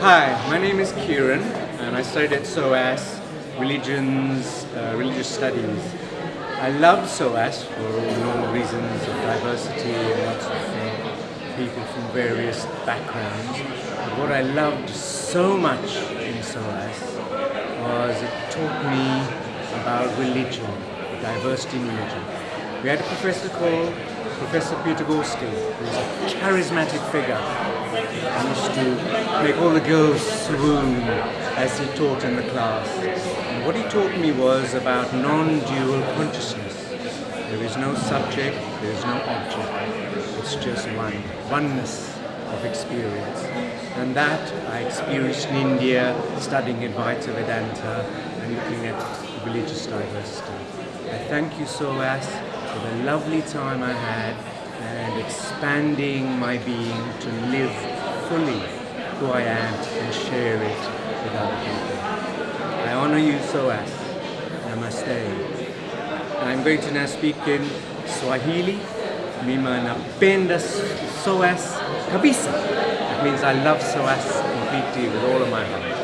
Hi, my name is Kieran and I studied at SOAS, Religions, uh, Religious Studies. I loved SOAS for all the normal reasons of diversity and lots of people from various backgrounds. But what I loved so much in SOAS was it taught me about religion, diversity in religion. We had a professor called Professor Peter Gorski, who was a charismatic figure. Used to make all the girls swoon as he taught in the class. And what he taught me was about non-dual consciousness. There is no subject, there is no object. It's just one, oneness of experience. And that I experienced in India, studying Advaita Vedanta and looking at religious diversity. I thank you, SOAS, for the lovely time I had and expanding my being to live fully who I am and share it with other people. I honor you, SOAS. Namaste. I'm going to now speak in Swahili. Mima napenda SOAS kabisa. That means I love SOAS completely with all of my heart.